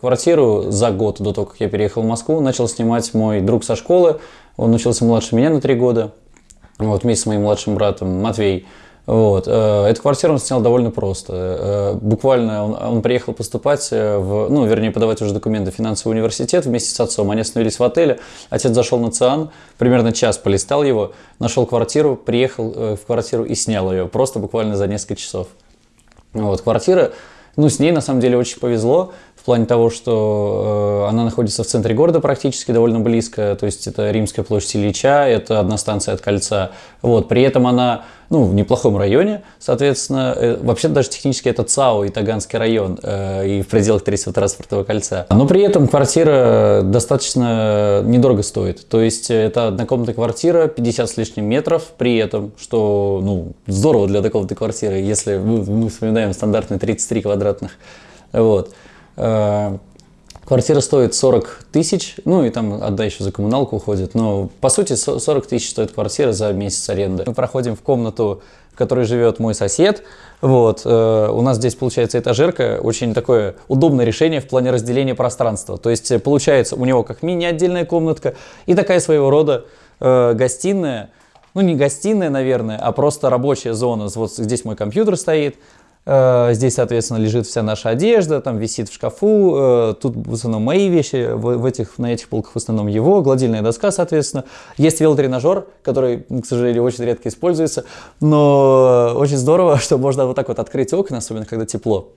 Квартиру за год до того, как я переехал в Москву, начал снимать мой друг со школы. Он учился младше меня на три года. Вот, вместе с моим младшим братом Матвей. Вот. э, Эту квартиру он снял довольно просто. Э, Буквально он, он приехал поступать, э, в, ну, вернее, подавать уже документы в финансовый университет вместе с отцом. Они остановились в отеле. Отец зашел на ЦИАН, примерно час полистал его, нашел квартиру, приехал в квартиру и снял ее. Просто буквально за несколько часов. Вот, квартира, ну, с ней на самом деле очень повезло, в плане того, что э, она находится в центре города практически, довольно близко, то есть это Римская площадь Ильича, это одна станция от кольца. Вот, при этом она, ну, в неплохом районе, соответственно, э, вообще даже технически это ЦАО и Таганский район, э, и в пределах третьего транспортного кольца. Но при этом квартира достаточно недорого стоит, то есть это однокомнатная квартира, 50 с лишним метров, при этом, что, ну, здорово для однокомнатной квартиры, если мы, мы вспоминаем стандартные 33 квадратных, вот. Э, Квартира стоит 40 тысяч, ну и там отда еще за коммуналку уходит, но по сути со- 40 тысяч стоит квартира за месяц аренды. Мы проходим в комнату, в которой живет мой сосед, вот, э, у нас здесь получается этажерка, очень такое удобное решение в плане разделения пространства, то есть э, получается у него как мини-отдельная комнатка и такая своего рода э, гостиная, ну не гостиная, наверное, а просто рабочая зона, вот здесь мой компьютер стоит, Здесь, соответственно, лежит вся наша одежда, там висит в шкафу. э, Тут в основном мои вещи, в этих, на этих полках в основном его, гладильная доска, соответственно. Есть велотренажер, который, к сожалению, очень редко используется, но очень здорово, что можно вот так вот открыть окна, особенно когда тепло,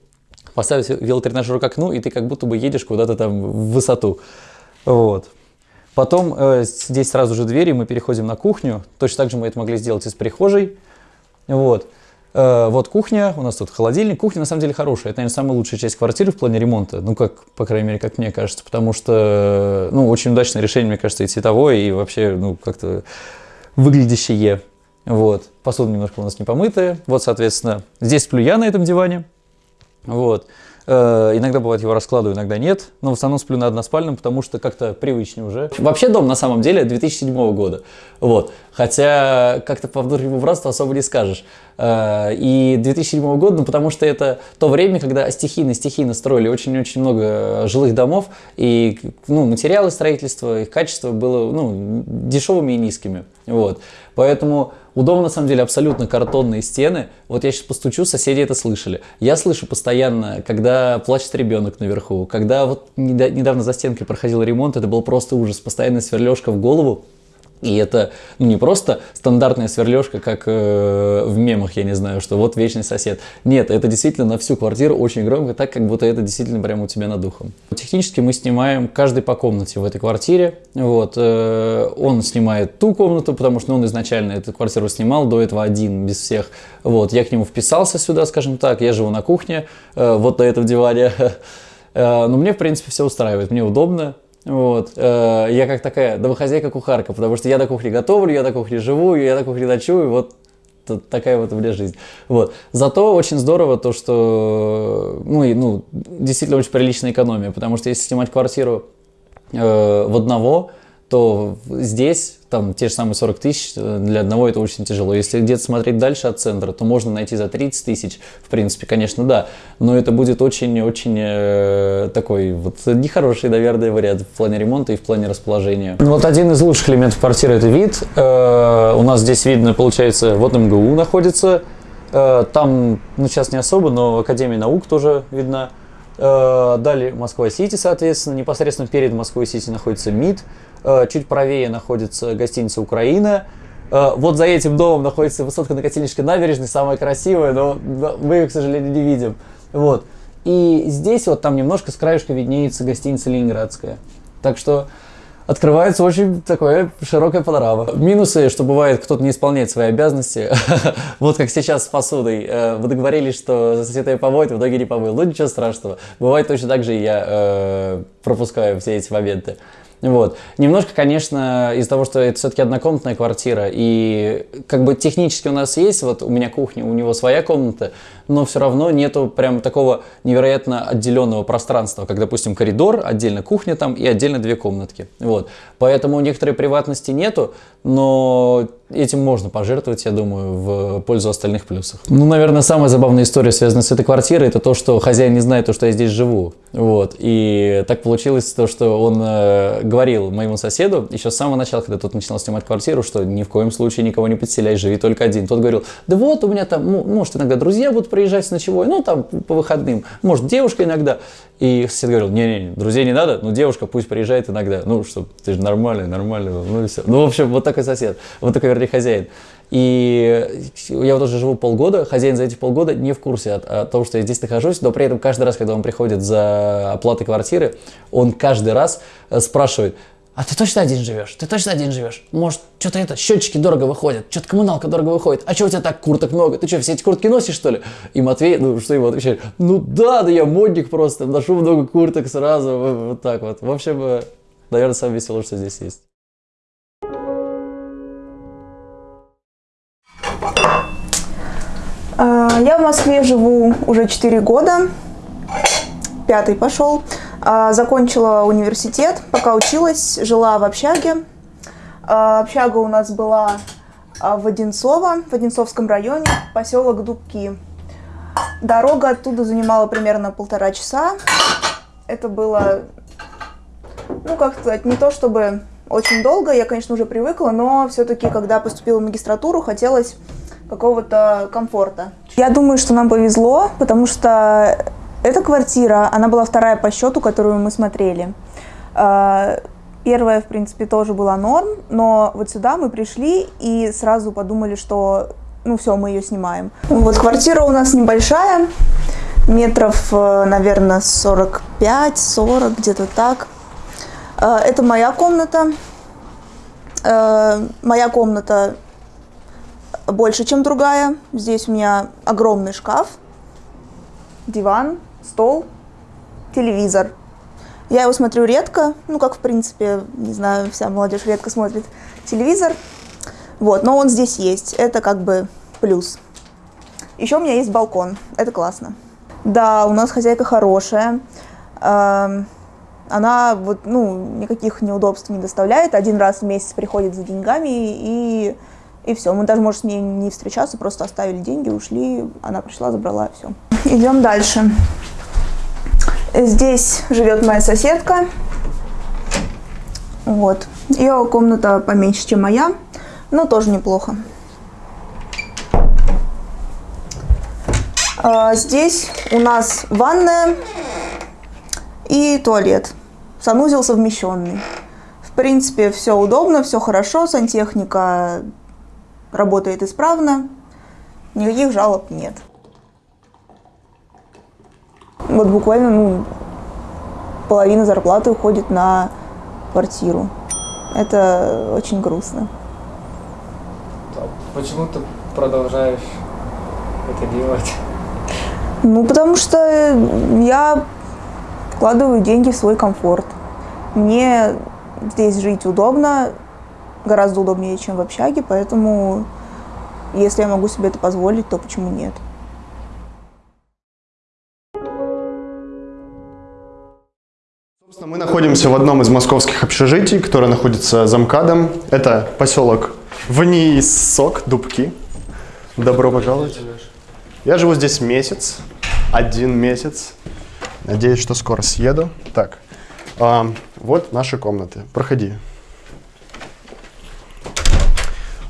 поставить велотренажер к окну, и ты как будто бы едешь куда-то там в высоту. Вот. Потом э, здесь сразу же двери, мы переходим на кухню. Точно так же мы это могли сделать из прихожей. Вот. Э, вот кухня, у нас тут холодильник. Кухня на самом деле хорошая. Это, наверное, самая лучшая часть квартиры в плане ремонта. Ну, как, по крайней мере, как мне кажется. Потому что, ну, очень удачное решение, мне кажется, и цветовое, и вообще, ну, как-то выглядящее. Вот. Посуда немножко у нас не помытая. Вот, соответственно, здесь сплю я на этом диване. Вот. Э, Иногда бывает его раскладываю, иногда нет. Но в основном сплю на односпальном, потому что как-то привычнее уже. Вообще дом на самом деле 2007 года. Вот. Хотя как-то по внутреннему братству особо не скажешь. Э, И 2007 года, ну потому что это то время, когда стихийно-стихийно строили очень-очень много жилых домов. И ну, материалы строительства, их качество было ну, дешевыми и низкими. Вот. Поэтому у дома на самом деле абсолютно картонные стены. Вот я сейчас постучу, соседи это слышали. Я слышу постоянно, когда плачет ребенок наверху, когда вот неда- недавно за стенкой проходил ремонт, это был просто ужас. Постоянная сверлежка в голову. И это ну, не просто стандартная сверлежка, как э, в мемах, я не знаю, что вот вечный сосед. Нет, это действительно на всю квартиру очень громко, так как будто это действительно прямо у тебя над духом. Технически мы снимаем каждый по комнате в этой квартире. Вот, э, он снимает ту комнату, потому что ну, он изначально эту квартиру снимал, до этого один, без всех. Вот, я к нему вписался сюда, скажем так, я живу на кухне, э, вот на этом диване. Э, Но мне, в принципе, все устраивает, мне удобно. Вот. э, Я как такая домохозяйка-кухарка, потому что я на кухне готовлю, я на кухне живу, я на кухне ночую, вот такая вот у меня жизнь. Вот. Зато очень здорово то, что ну, и, ну, действительно очень приличная экономия, потому что если снимать квартиру э, в одного, то здесь там те же самые 40 тысяч, э, для одного это очень тяжело. Если где-то смотреть дальше от центра, то можно найти за 30 тысяч, в принципе, конечно, да, но это будет очень-очень э, такой вот нехороший, наверное, вариант в плане ремонта и в плане расположения. Вот один из лучших элементов квартиры это вид. Э, у нас здесь видно, получается, вот МГУ находится, Э, там, ну сейчас не особо, но Академия наук тоже видна. Э, Далее Москва-Сити, соответственно, непосредственно перед Москвой-Сити находится МИД, Э, чуть правее находится гостиница «Украина», Э, Вот за этим домом находится высотка на Котельнической набережной, самая красивая, но мы ее, к сожалению, не видим. Вот. И здесь вот там немножко с краешка виднеется гостиница «Ленинградская». Так что открывается очень такое широкая панорама. Минусы, что бывает, кто-то не исполняет свои обязанности. Вот как сейчас с посудой. Э, Вы договорились, что сосед ее помоет, в итоге не помыл. Ну ничего страшного. Бывает точно так же и я э, пропускаю все эти моменты. Вот. Немножко, конечно, из-за того, что это все-таки однокомнатная квартира, и как бы технически у нас есть, вот у меня кухня, у него своя комната, но все равно нету прям такого невероятно отделенного пространства, как, допустим, коридор, отдельно кухня там и отдельно две комнатки. Вот. Поэтому некоторой приватности нету, но этим можно пожертвовать, я думаю, в пользу остальных плюсов. Ну, наверное, самая забавная история, связанная с этой квартирой, это то, что хозяин не знает то, что я здесь живу. Вот. И так получилось то, что он э, говорил моему соседу еще с самого начала, когда тот начинал снимать квартиру, что ни в коем случае никого не подселяй, живи только один. Тот говорил, да вот у меня там, может, иногда друзья будут приезжать с ночевой, ну, там, по выходным, может, девушка иногда. И сосед говорил, не-не, друзей не надо, но девушка пусть приезжает иногда. Ну, что, ты же нормальный, нормальный, ну и все. Ну, в общем, вот такой сосед, вот такой, вернее, хозяин. И я вот уже живу полгода, хозяин за эти полгода не в курсе о, о том, что я здесь нахожусь, но при этом каждый раз, когда он приходит за оплатой квартиры, он каждый раз э, спрашивает, а ты точно один живешь? Ты точно один живешь? Может, что-то это, счетчики дорого выходят, что-то коммуналка дорого выходит, а что у тебя так курток много? Ты что, все эти куртки носишь, что ли? И Матвей, ну, что ему отвечает? Ну да, да я модник просто, ношу много курток сразу, вот так вот. В общем, э, наверное, самое веселое, что здесь есть. А, я в Москве живу уже 4 года, пятый пошел. А, закончила университет, пока училась, жила в общаге. А, общага у нас была в Одинцово, в Одинцовском районе, поселок Дубки. Дорога оттуда занимала примерно полтора часа. Это было, ну как сказать, не то чтобы очень долго, я, конечно, уже привыкла, но все-таки, когда поступила в магистратуру, хотелось какого-то комфорта. Я думаю, что нам повезло, потому что эта квартира, она была вторая по счету, которую мы смотрели. А, первая, в принципе, тоже была норм, но вот сюда мы пришли и сразу подумали, что ну все, мы ее снимаем. Вот квартира у нас небольшая, метров, э, наверное, 45-40, где-то так. А, это моя комната. Э, моя комната больше, чем другая. Здесь у меня огромный шкаф, диван, стол, телевизор. Я его смотрю редко, ну, как, в принципе, не знаю, вся молодежь редко смотрит телевизор. Вот, но он здесь есть, это как бы плюс. Еще у меня есть балкон, это классно. Да, у нас хозяйка хорошая. Эм, она вот, ну, никаких неудобств не доставляет. Один раз в месяц приходит за деньгами и и все. Мы даже, может, с ней не встречаться, просто оставили деньги, ушли, она пришла, забрала, все. Идем дальше. Здесь живет моя соседка. Вот. Ее комната поменьше, чем моя, но тоже неплохо. А, здесь у нас ванная и туалет. Санузел совмещенный. В принципе, все удобно, все хорошо, сантехника работает исправно, никаких жалоб нет. Вот буквально ну, половина зарплаты уходит на квартиру. Это очень грустно. Почему ты продолжаешь это делать? Ну, потому что я вкладываю деньги в свой комфорт. Мне здесь жить удобно, гораздо удобнее, чем в общаге, поэтому если я могу себе это позволить, то почему нет? Мы находимся в одном из московских общежитий, которое находится за МКАДом. Это поселок Внисок, Дубки. Добро пожаловать. Я живу здесь месяц, один месяц. Надеюсь, что скоро съеду. Так, а, вот наши комнаты. Проходи.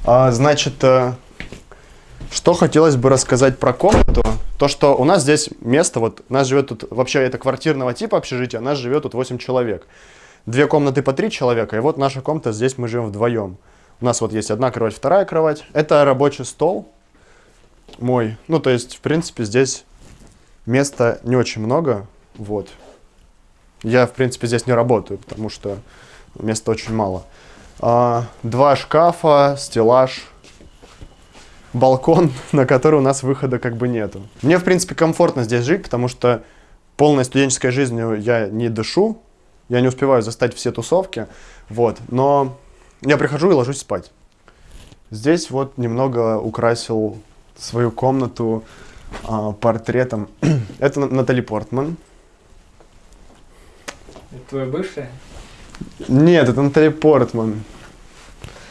А, значит, э, что хотелось бы рассказать про комнату, то что у нас здесь место, вот нас живет тут, вообще это квартирного типа общежития, нас живет тут 8 человек. Две комнаты по 3 человека, и вот наша комната, здесь мы живем вдвоем. У нас вот есть одна кровать, вторая кровать. Это рабочий стол мой. Ну, то есть, в принципе, здесь места не очень много, вот. Я, в принципе, здесь не работаю, потому что места очень мало. А, два шкафа, стеллаж, балкон, на который у нас выхода как бы нету. Мне, в принципе, комфортно здесь жить, потому что полной студенческой жизнью я не дышу, я не успеваю застать все тусовки, вот, но я прихожу и ложусь спать. Здесь вот немного украсил свою комнату а, портретом. Это Натали Портман. Это твоя бывшая? Нет, это Наталья Портман.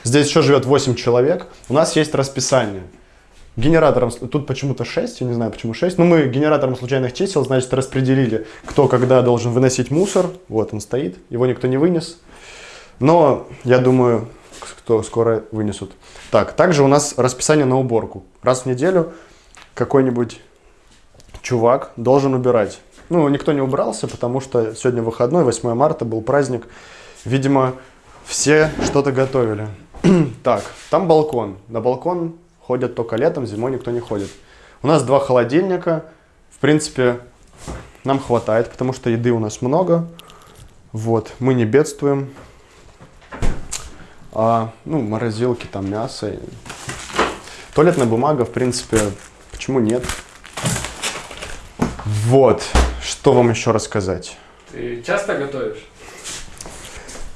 Здесь еще живет 8 человек. У нас есть расписание. Генератором, тут почему-то 6, я не знаю почему 6. Но мы генератором случайных чисел, значит, распределили, кто когда должен выносить мусор. Вот он стоит, его никто не вынес. Но я думаю, кто скоро вынесут. Так, также у нас расписание на уборку. Раз в неделю какой-нибудь чувак должен убирать. Ну, никто не убрался, потому что сегодня выходной, 8 марта, был праздник. Видимо, все что-то готовили. так, там балкон. На балкон ходят только летом, зимой никто не ходит. У нас два холодильника. В принципе, нам хватает, потому что еды у нас много. Вот, мы не бедствуем. А, ну, морозилки, там мясо. Туалетная бумага, в принципе, почему нет? Вот, что вам еще рассказать? Ты часто готовишь?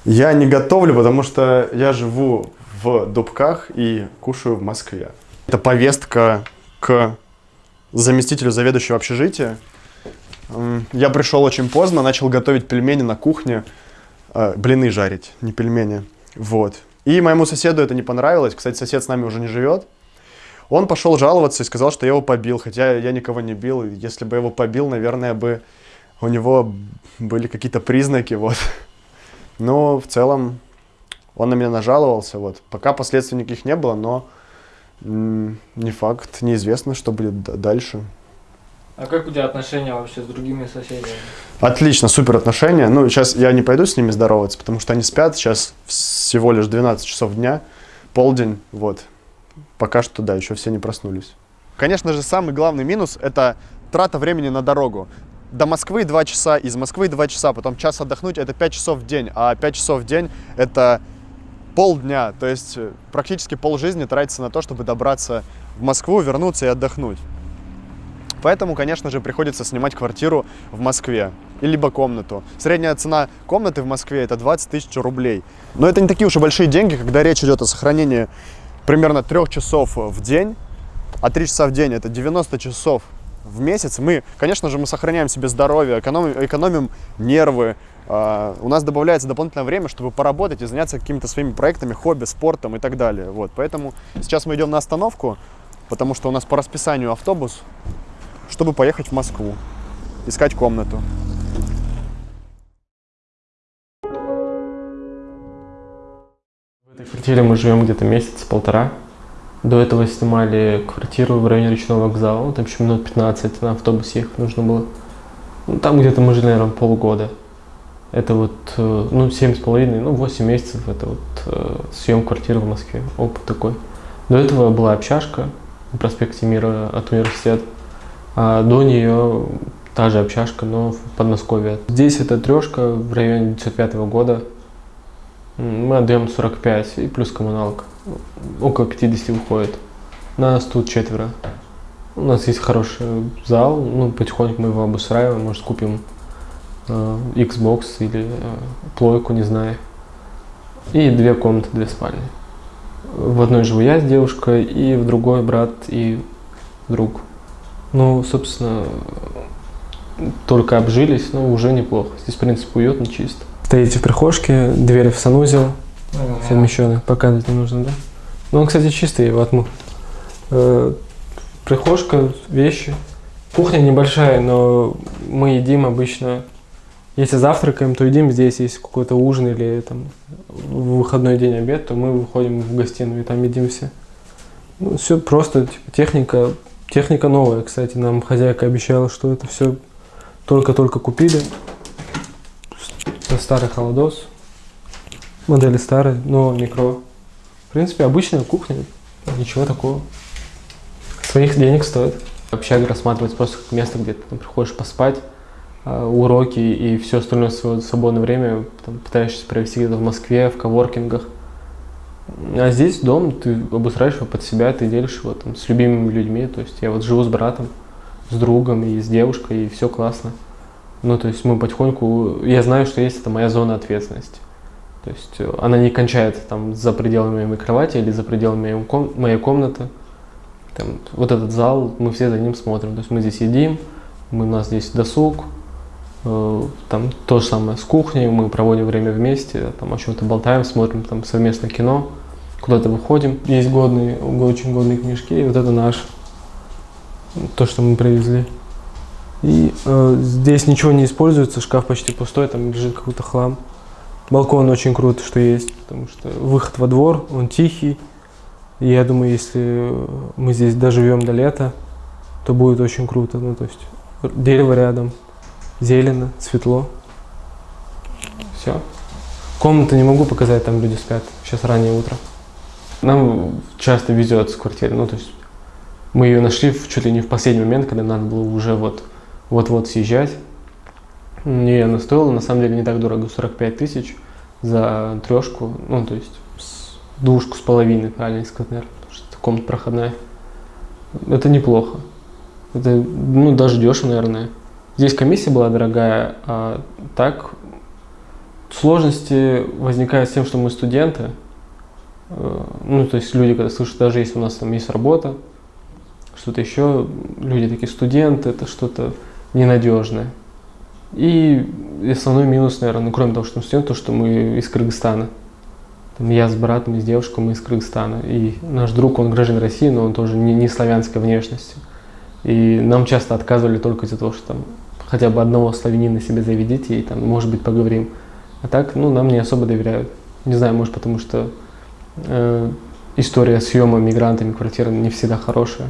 Я не готовлю, потому что я живу в Дубках и кушаю в Москве. Это повестка к заместителю заведующего общежития. Я пришел очень поздно, начал готовить пельмени на кухне, э, блины жарить, не пельмени. Вот. И моему соседу это не понравилось. Кстати, сосед с нами уже не живет. Он пошел жаловаться и сказал, что я его побил, хотя я никого не бил. Если бы я его побил, наверное, бы у него были какие-то признаки, вот. Но в целом он на меня нажаловался, вот. Пока последствий никаких не было, но не факт, неизвестно, что будет дальше. А как у тебя отношения вообще с другими соседями? Отлично, супер отношения. Ну, сейчас я не пойду с ними здороваться, потому что они спят. Сейчас всего лишь 12 часов дня, полдень, вот. Пока что, да, еще все не проснулись. Конечно же, самый главный минус – это трата времени на дорогу. До Москвы 2 часа, из Москвы 2 часа, потом час отдохнуть – это 5 часов в день, а 5 часов в день – это полдня, то есть э, практически полжизни тратится на то, чтобы добраться в Москву, вернуться и отдохнуть. Поэтому, конечно же, приходится снимать квартиру в Москве, либо комнату. Средняя цена комнаты в Москве это 20 тысяч рублей. Но это не такие уж и большие деньги, когда речь идет о сохранении примерно трех часов в день, а 3 часа в день это 90 часов в месяц. Мы, конечно же, мы сохраняем себе здоровье, экономим, экономим нервы, у нас добавляется дополнительное время, чтобы поработать и заняться какими-то своими проектами, хобби, спортом и так далее. Вот, поэтому сейчас мы идем на остановку, потому что у нас по расписанию автобус, чтобы поехать в Москву, искать комнату. В этой квартире мы живем где-то месяц-полтора. До этого снимали квартиру в районе речного вокзала, там еще минут 15 на автобус ехать нужно было. Ну, там где-то мы жили, наверное, полгода. Это вот, э, ну, семь с половиной, ну, восемь месяцев, это вот э, съем квартиры в Москве, опыт такой. До этого была общажка на проспекте Мира от университета, а до нее та же общажка, но в Подмосковье. Здесь это трешка в районе 905 года, мы отдаем 45 и плюс коммуналка, около 50 выходит. Нас тут четверо. У нас есть хороший зал, ну, потихоньку мы его обустраиваем, может, купим Xbox или э, плойку, не знаю. И две комнаты, две спальни. В одной живу я с девушкой, и в другой брат и друг. Ну, собственно, только обжились, но уже неплохо. Здесь, в принципе, уютно, чисто. Стоите в прихожке, двери в санузел, совмещенные. Показывать не нужно, да? Ну, он, кстати, чистый, его отмыл. Э, прихожка, вещи. Кухня небольшая, но мы едим обычно если завтракаем, то едим здесь, если какой-то ужин или там в выходной день обед, то мы выходим в гостиную и там едим все. Ну, все просто, типа, техника, техника новая, кстати, нам хозяйка обещала, что это все только-только купили. Это старый холодос, модели старые, но микро. В принципе, обычная кухня, ничего такого. Своих денег стоит. Общага рассматривается просто как место, где ты приходишь поспать, уроки и все остальное свое свободное время там, пытаешься провести где-то в Москве, в коворкингах. А здесь дом, ты обустраиваешь его под себя, ты делишь его там, с любимыми людьми. То есть я вот живу с братом, с другом и с девушкой, и все классно. Ну, то есть мы потихоньку... Я знаю, что есть это моя зона ответственности. То есть э, она не кончается там за пределами моей кровати или за пределами моей комнаты. Там, вот этот зал, мы все за ним смотрим. То есть мы здесь едим, мы, у нас здесь досуг, Э, Там то же самое с кухней, мы проводим время вместе, там о чем-то болтаем, смотрим там совместно кино, куда-то выходим. Есть годные, очень годные книжки, и вот это наш, то, что мы привезли. И э, здесь ничего не используется, шкаф почти пустой, там лежит какой-то хлам. Балкон очень круто, что есть, потому что выход во двор, он тихий. И я думаю, если мы здесь доживем до лета, то будет очень круто. Ну, то есть дерево рядом, зелено, светло. Все. Комнату не могу показать, там люди спят. Сейчас раннее утро. Нам часто везет с квартиры. Ну, то есть мы ее нашли в, чуть ли не в последний момент, когда надо было уже вот вот-вот съезжать. И она стоила, на самом деле, не так дорого, 45 тысяч за трешку, ну, то есть с- двушку с половиной, правильно сказать, наверное, потому что это комната проходная. Это неплохо. Это, ну, даже дешево, наверное. Здесь комиссия была дорогая, а так сложности возникают с тем, что мы студенты. Э, Ну, то есть люди, когда слышат, даже если у нас там есть работа, что-то еще, люди такие, студенты, это что-то ненадежное. И основной минус, наверное, ну, кроме того, что мы студенты, то, что мы из Кыргызстана. Там я с братом с девушкой, мы из Кыргызстана. И наш друг, он гражданин России, но он тоже не, не славянской внешности. И нам часто отказывали только из-за того, что там хотя бы одного славянина себе заведите, и там, может быть, поговорим. А так, ну, нам не особо доверяют. Не знаю, может, потому что э, история съема мигрантами квартиры не всегда хорошая.